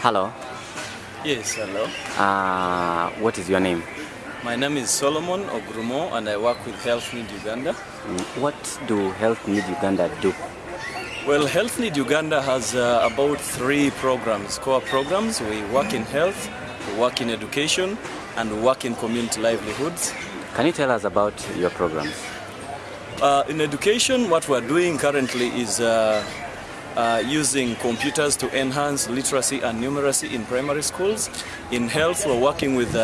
Hello. Yes, hello. Uh, what is your name? My name is Solomon Ogrumo and I work with Health Need Uganda. Mm, What do Health Need Uganda do? Well, Health Need Uganda has uh, about three programs, core programs. We work in health, we work in education, and we work in community livelihoods. Can you tell us about your programs? Uh, in education, what we're doing currently is uh, uh, using computers to enhance literacy and numeracy in primary schools. In health, we're working with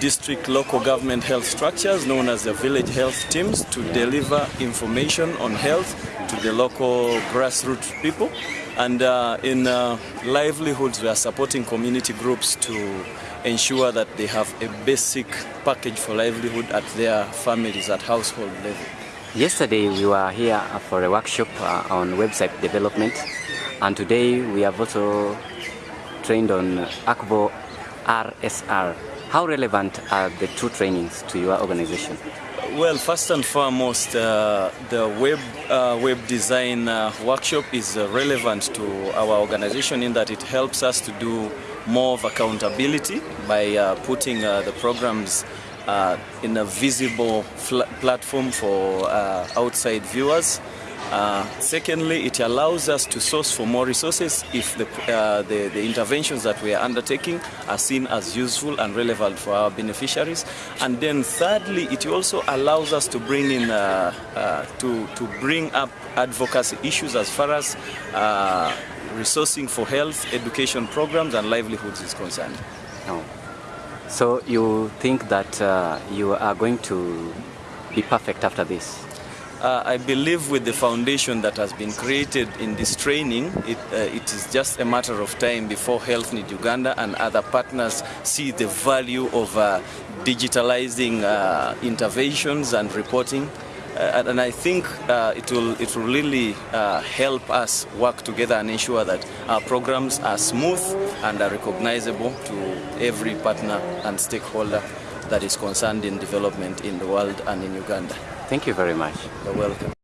district local government health structures known as the village health teams to deliver information on health to the local grassroots people. And uh, in uh, livelihoods, we are supporting community groups to ensure that they have a basic package for livelihood at their families, at household level. Yesterday we were here for a workshop uh, on website development and today we have also trained on Akvo RSR. How relevant are the two trainings to your organization? Well, first and foremost, uh, the web uh, web design uh, workshop is uh, relevant to our organization in that it helps us to do more of accountability by uh, putting the programs uh, in a visible platform for uh, outside viewers. Uh, secondly, it allows us to source for more resources if the, uh, the, the interventions that we are undertaking are seen as useful and relevant for our beneficiaries. And then thirdly, it also allows us to bring in uh, uh, to, to bring up advocacy issues as far as resourcing for health, education programs, and livelihoods is concerned. No. So you think that uh, you are going to be perfect after this? Uh, I believe with the foundation that has been created in this training, it, uh, it is just a matter of time before Health Need Uganda and other partners see the value of uh, digitalizing uh, interventions and reporting. Uh, and I think uh, it, will, it will really help us work together and ensure that our programs are smooth and are recognizable to every partner and stakeholder that is concerned in development in the world and in Uganda. Thank you very much. You're welcome.